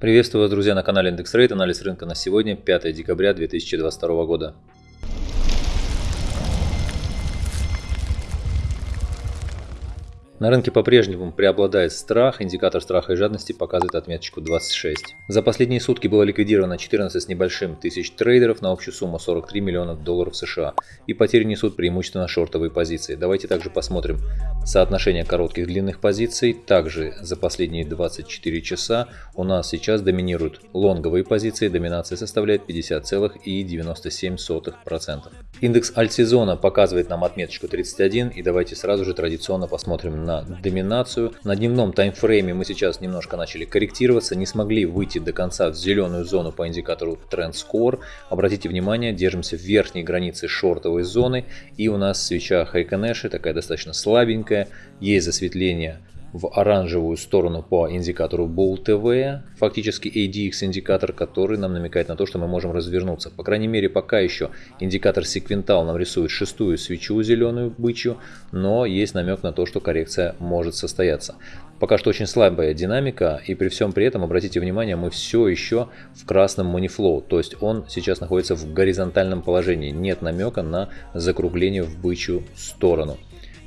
Приветствую вас, друзья, на канале Индекс Рейд. Анализ рынка на сегодня, 5 декабря 2022 года. На рынке по-прежнему преобладает страх, индикатор страха и жадности показывает отметочку 26. За последние сутки было ликвидировано 14 с небольшим тысяч трейдеров на общую сумму 43 миллионов долларов США и потери несут преимущественно шортовые позиции. Давайте также посмотрим соотношение коротких длинных позиций. Также за последние 24 часа у нас сейчас доминируют лонговые позиции, доминация составляет 50,97%. Индекс альтсезона показывает нам отметочку 31 и давайте сразу же традиционно посмотрим на на доминацию. На дневном таймфрейме мы сейчас немножко начали корректироваться, не смогли выйти до конца в зеленую зону по индикатору Trend Score. Обратите внимание, держимся в верхней границе шортовой зоны и у нас свеча Хайконеши такая достаточно слабенькая, есть засветление в оранжевую сторону по индикатору Bull TV, фактически ADX индикатор, который нам намекает на то, что мы можем развернуться. По крайней мере, пока еще индикатор Sequential нам рисует шестую свечу зеленую бычью, но есть намек на то, что коррекция может состояться. Пока что очень слабая динамика, и при всем при этом, обратите внимание, мы все еще в красном flow, то есть он сейчас находится в горизонтальном положении, нет намека на закругление в бычью сторону.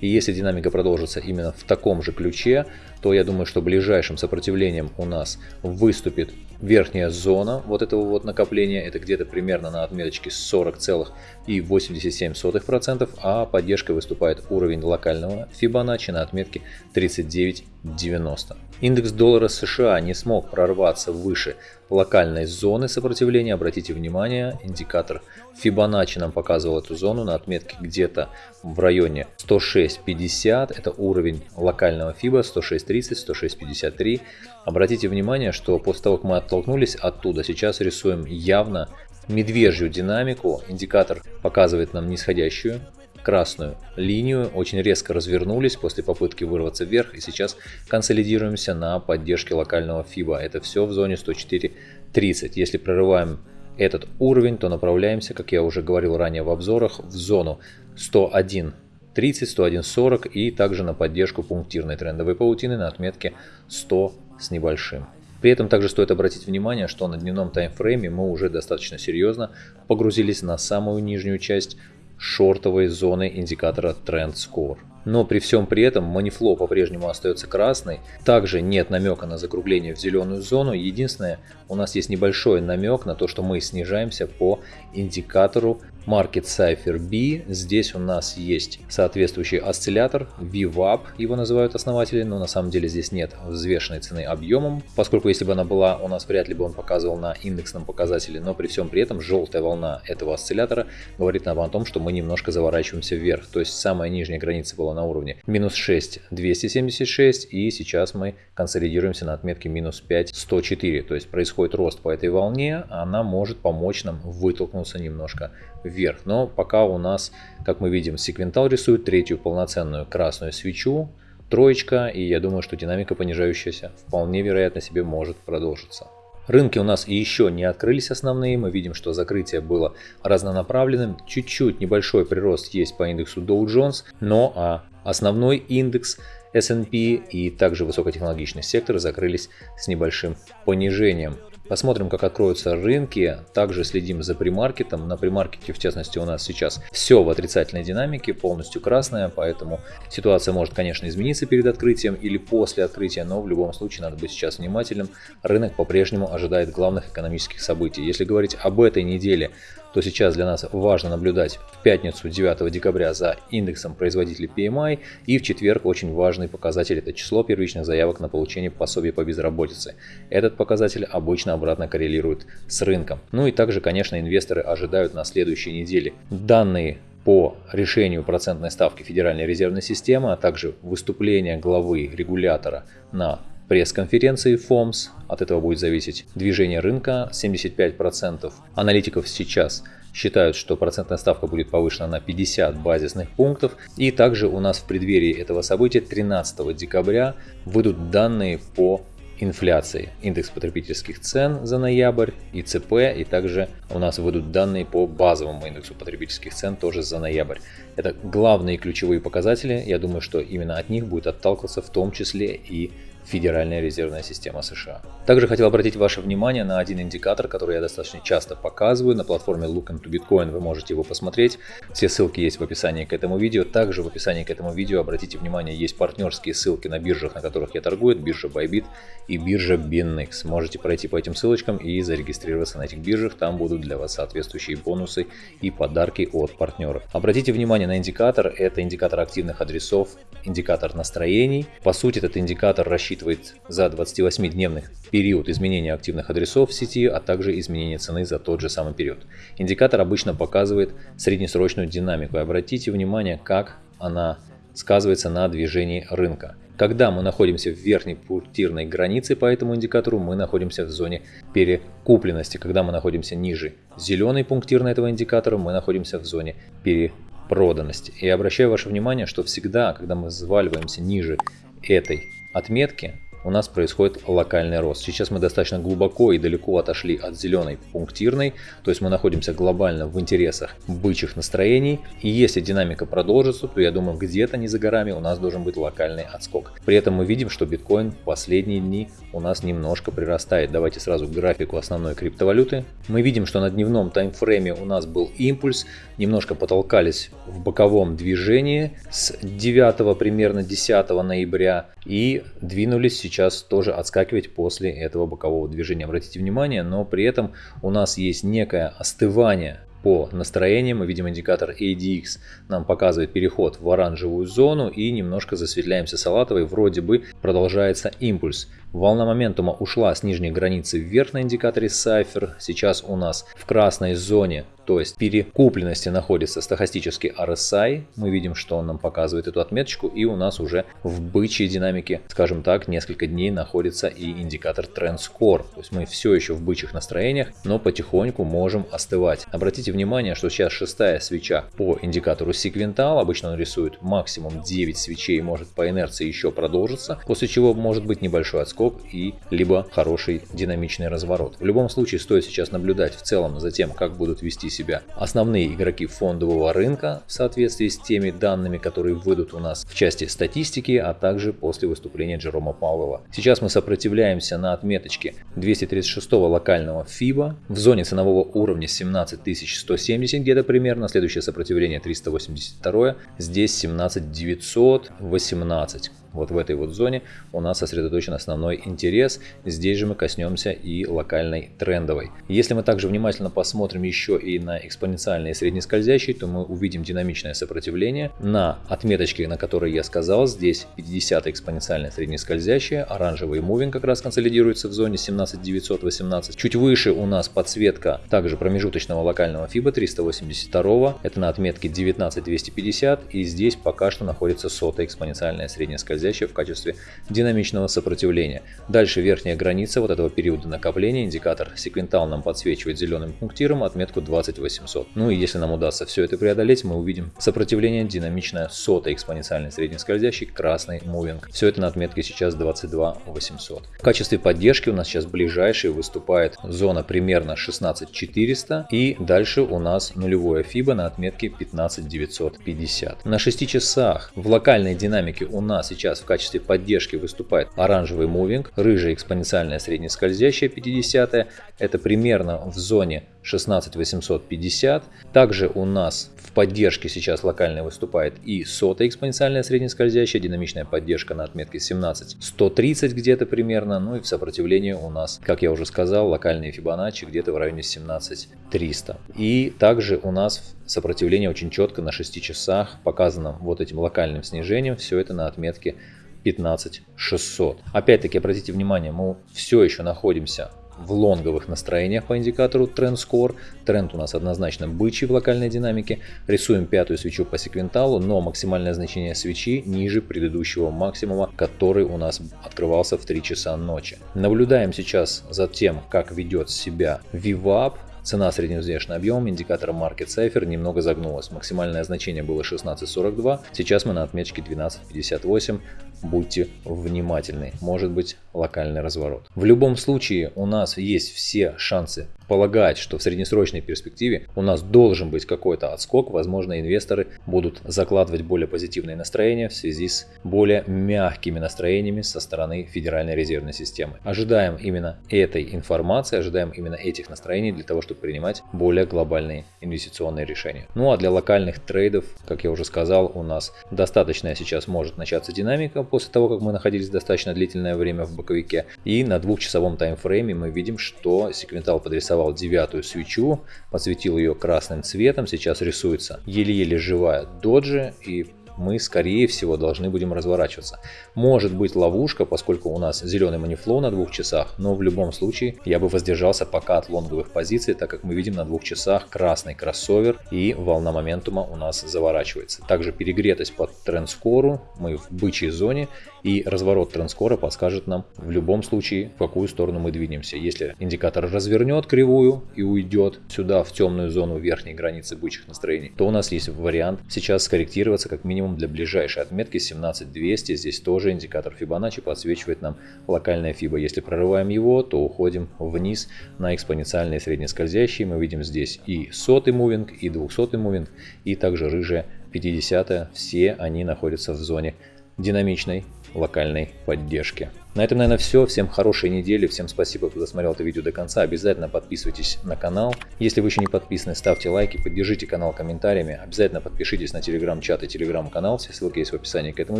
И если динамика продолжится именно в таком же ключе, то я думаю, что ближайшим сопротивлением у нас выступит верхняя зона вот этого вот накопления. Это где-то примерно на отметочке 40,87%, а поддержкой выступает уровень локального Fibonacci на отметке 39,90. Индекс доллара США не смог прорваться выше локальной зоны сопротивления. Обратите внимание, индикатор Fibonacci нам показывал эту зону на отметке где-то в районе 106.50. Это уровень локального FIBA 106.30, 106.53. Обратите внимание, что после того, как мы оттолкнулись оттуда, сейчас рисуем явно медвежью динамику. Индикатор показывает нам нисходящую красную линию, очень резко развернулись после попытки вырваться вверх и сейчас консолидируемся на поддержке локального FIBA. Это все в зоне 104.30. Если прорываем этот уровень, то направляемся, как я уже говорил ранее в обзорах, в зону 101 30, 101, 40 и также на поддержку пунктирной трендовой паутины на отметке 100 с небольшим. При этом также стоит обратить внимание, что на дневном таймфрейме мы уже достаточно серьезно погрузились на самую нижнюю часть шортовой зоны индикатора Trend Score. Но при всем при этом манифло по-прежнему остается красной. Также нет намека на закругление в зеленую зону. Единственное, у нас есть небольшой намек на то, что мы снижаемся по индикатору Market Cipher B. Здесь у нас есть соответствующий осциллятор VWAP, его называют основатели, но на самом деле здесь нет взвешенной цены объемом, поскольку если бы она была, у нас вряд ли бы он показывал на индексном показателе, но при всем при этом желтая волна этого осциллятора говорит нам о том, что мы немножко заворачиваемся вверх, то есть самая нижняя граница была на уровне минус 6 276 и сейчас мы консолидируемся на отметке минус 5 104, то есть происходит рост по этой волне, она может помочь нам вытолкнуться немножко вверх. Но пока у нас, как мы видим, секвентал рисует третью полноценную красную свечу, троечка, и я думаю, что динамика понижающаяся вполне вероятно себе может продолжиться. Рынки у нас еще не открылись основные, мы видим, что закрытие было разнонаправленным, чуть-чуть небольшой прирост есть по индексу Dow Jones, но а основной индекс S&P и также высокотехнологичный сектор закрылись с небольшим понижением. Посмотрим, как откроются рынки. Также следим за примаркетом. На примаркете, в частности, у нас сейчас все в отрицательной динамике, полностью красная, поэтому ситуация может, конечно, измениться перед открытием или после открытия, но в любом случае надо быть сейчас внимательным. Рынок по-прежнему ожидает главных экономических событий. Если говорить об этой неделе, то сейчас для нас важно наблюдать в пятницу 9 декабря за индексом производителей PMI и в четверг очень важный показатель это число первичных заявок на получение пособия по безработице. Этот показатель обычно обратно коррелирует с рынком. Ну и также, конечно, инвесторы ожидают на следующей неделе данные по решению процентной ставки Федеральной резервной системы, а также выступление главы регулятора на пресс-конференции FOMS. От этого будет зависеть движение рынка. 75% аналитиков сейчас считают, что процентная ставка будет повышена на 50 базисных пунктов. И также у нас в преддверии этого события 13 декабря выйдут данные по инфляции, индекс потребительских цен за ноябрь, ИЦП, и также у нас выйдут данные по базовому индексу потребительских цен тоже за ноябрь. Это главные ключевые показатели, я думаю, что именно от них будет отталкиваться в том числе и Федеральная резервная система США. Также хотел обратить ваше внимание на один индикатор, который я достаточно часто показываю. На платформе Look into Bitcoin вы можете его посмотреть. Все ссылки есть в описании к этому видео. Также в описании к этому видео, обратите внимание, есть партнерские ссылки на биржах, на которых я торгую. Биржа Bybit и биржа BinX. Можете пройти по этим ссылочкам и зарегистрироваться на этих биржах. Там будут для вас соответствующие бонусы и подарки от партнеров. Обратите внимание на индикатор. Это индикатор активных адресов, индикатор настроений. По сути, этот индикатор рассчитывает за 28-дневный период изменения активных адресов в сети, а также изменения цены за тот же самый период. Индикатор обычно показывает среднесрочную динамику. И обратите внимание, как она сказывается на движении рынка. Когда мы находимся в верхней пунктирной границе по этому индикатору, мы находимся в зоне перекупленности. Когда мы находимся ниже зеленой пунктирной этого индикатора, мы находимся в зоне перепроданности. И обращаю ваше внимание, что всегда, когда мы заваливаемся ниже этой отметки, у нас происходит локальный рост. Сейчас мы достаточно глубоко и далеко отошли от зеленой пунктирной, то есть мы находимся глобально в интересах бычьих настроений. И если динамика продолжится, то я думаю где-то не за горами у нас должен быть локальный отскок. При этом мы видим, что биткоин в последние дни у нас немножко прирастает. Давайте сразу к графику основной криптовалюты. Мы видим, что на дневном таймфрейме у нас был импульс, немножко потолкались в боковом движении с 9 примерно 10 ноября и двинулись сейчас тоже отскакивать после этого бокового движения. Обратите внимание, но при этом у нас есть некое остывание по настроениям. Мы видим индикатор ADX нам показывает переход в оранжевую зону и немножко засветляемся салатовой. Вроде бы продолжается импульс. Волна моментума ушла с нижней границы вверх на индикаторе Cypher. Сейчас у нас в красной зоне, то есть перекупленности находится стахастический RSI. Мы видим, что он нам показывает эту отметочку. И у нас уже в бычьей динамике, скажем так, несколько дней находится и индикатор Trend Score. То есть мы все еще в бычьих настроениях, но потихоньку можем остывать. Обратите внимание, что сейчас шестая свеча по индикатору секвентал. Обычно он рисует максимум 9 свечей, может по инерции еще продолжиться, после чего может быть небольшой отскок скок и либо хороший динамичный разворот. В любом случае стоит сейчас наблюдать в целом за тем, как будут вести себя основные игроки фондового рынка в соответствии с теми данными, которые выйдут у нас в части статистики, а также после выступления Джерома Пауэлла. Сейчас мы сопротивляемся на отметочке 236 локального FIBA в зоне ценового уровня 17170 где-то примерно, следующее сопротивление 382, здесь 17918 вот в этой вот зоне у нас сосредоточен основной интерес. Здесь же мы коснемся и локальной трендовой. Если мы также внимательно посмотрим еще и на экспоненциальные среднескользящие, то мы увидим динамичное сопротивление на отметочке, на которой я сказал. Здесь 50 экспоненциальное среднескользящее, оранжевый мувинг как раз консолидируется в зоне 17918. Чуть выше у нас подсветка также промежуточного локального FIBA 382. Это на отметке 19250 и здесь пока что находится сотая экспоненциальное среднескользящее скользящая в качестве динамичного сопротивления. Дальше верхняя граница вот этого периода накопления, индикатор секвентал нам подсвечивает зеленым пунктиром отметку 20800. Ну и если нам удастся все это преодолеть, мы увидим сопротивление динамичное сотой экспоненциальной среднескользящей, красный мувинг. Все это на отметке сейчас 22800. В качестве поддержки у нас сейчас ближайший выступает зона примерно 16400 и дальше у нас нулевое FIBA на отметке 15950. На 6 часах в локальной динамике у нас сейчас сейчас в качестве поддержки выступает оранжевый мувинг, рыжая экспоненциальная среднескользящая 50 это примерно в зоне 16850. Также у нас в поддержке сейчас локально выступает и сотая экспоненциальная среднескользящая, динамичная поддержка на отметке 17130 где-то примерно. Ну и в сопротивлении у нас, как я уже сказал, локальные Фибоначчи где-то в районе 17300. И также у нас сопротивление очень четко на 6 часах показано вот этим локальным снижением. Все это на отметке 15600. Опять-таки обратите внимание, мы все еще находимся в лонговых настроениях по индикатору Trend Score. Тренд у нас однозначно бычий в локальной динамике. Рисуем пятую свечу по секвенталу, но максимальное значение свечи ниже предыдущего максимума, который у нас открывался в 3 часа ночи. Наблюдаем сейчас за тем, как ведет себя VWAP. Цена средневзвешенный объем индикатора Market Cipher немного загнулась. Максимальное значение было 16.42, сейчас мы на отметке 12.58. Будьте внимательны. Может быть локальный разворот. В любом случае у нас есть все шансы полагать, что в среднесрочной перспективе у нас должен быть какой-то отскок. Возможно, инвесторы будут закладывать более позитивные настроения в связи с более мягкими настроениями со стороны Федеральной резервной системы. Ожидаем именно этой информации, ожидаем именно этих настроений для того, чтобы принимать более глобальные инвестиционные решения. Ну а для локальных трейдов, как я уже сказал, у нас достаточно сейчас может начаться динамика после того, как мы находились достаточно длительное время в боковике. И на двухчасовом таймфрейме мы видим, что секвентал подрисовал девятую свечу, подсветил ее красным цветом, сейчас рисуется еле-еле живая доджи и мы, скорее всего, должны будем разворачиваться. Может быть ловушка, поскольку у нас зеленый манифлоу на двух часах, но в любом случае я бы воздержался пока от лонговых позиций, так как мы видим на двух часах красный кроссовер и волна моментума у нас заворачивается. Также перегретость под трендскору, мы в бычьей зоне и разворот трендскора подскажет нам в любом случае, в какую сторону мы двинемся. Если индикатор развернет кривую и уйдет сюда в темную зону верхней границы бычьих настроений, то у нас есть вариант сейчас скорректироваться как минимум минимум для ближайшей отметки 17200. Здесь тоже индикатор Fibonacci подсвечивает нам локальная FIBA. Если прорываем его, то уходим вниз на экспоненциальные среднескользящие. Мы видим здесь и сотый мувинг, и 200 мувинг, и также рыжая 50. Все они находятся в зоне динамичной локальной поддержки. На этом, наверное, все. Всем хорошей недели. Всем спасибо, кто досмотрел это видео до конца. Обязательно подписывайтесь на канал. Если вы еще не подписаны, ставьте лайки, поддержите канал комментариями. Обязательно подпишитесь на телеграм-чат и телеграм-канал. Все ссылки есть в описании к этому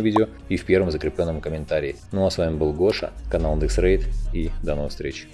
видео и в первом закрепленном комментарии. Ну а с вами был Гоша, канал IndexRate и до новых встреч.